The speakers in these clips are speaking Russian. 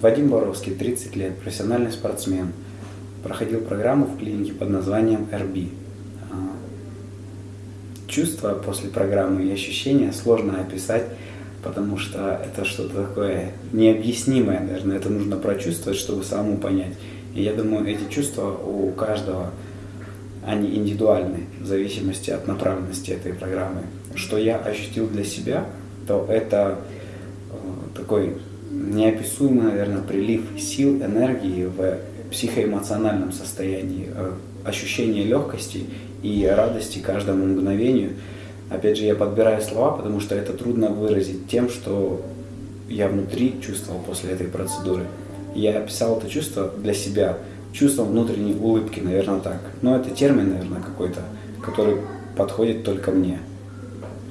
Вадим Боровский, 30 лет, профессиональный спортсмен. Проходил программу в клинике под названием RB. А, Чувства после программы и ощущения сложно описать, потому что это что-то такое необъяснимое, наверное, это нужно прочувствовать, чтобы самому понять. И я думаю, эти чувства у каждого, они индивидуальны, в зависимости от направленности этой программы. Что я ощутил для себя, то это э, такой неописуемый, наверное, прилив сил, энергии в психоэмоциональном состоянии, э, ощущение легкости и радости каждому мгновению. Опять же, я подбираю слова, потому что это трудно выразить тем, что я внутри чувствовал после этой процедуры. Я описал это чувство для себя, чувство внутренней улыбки, наверное, так. Но это термин, наверное, какой-то, который подходит только мне.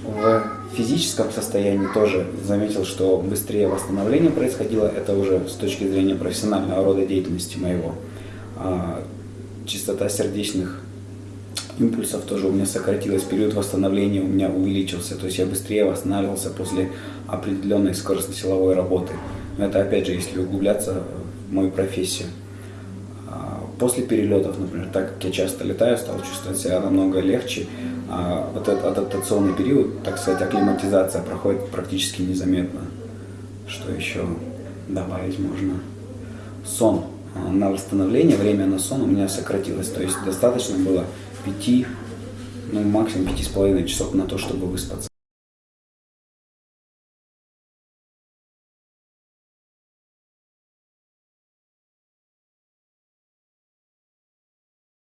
В физическом состоянии тоже заметил, что быстрее восстановление происходило. Это уже с точки зрения профессионального рода деятельности моего. А, частота сердечных импульсов тоже у меня сократилась, период восстановления у меня увеличился, то есть я быстрее восстанавливался после определенной скоростно-силовой работы. Но это опять же, если углубляться в мою профессию. А, после перелетов, например, так как я часто летаю, стал чувствовать себя намного легче. А вот этот адаптационный период, так сказать, акклиматизация проходит практически незаметно. Что еще добавить можно? Сон. А, на восстановление, время на сон у меня сократилось. То есть достаточно было 5, ну максимум 5,5 часов на то, чтобы выспаться.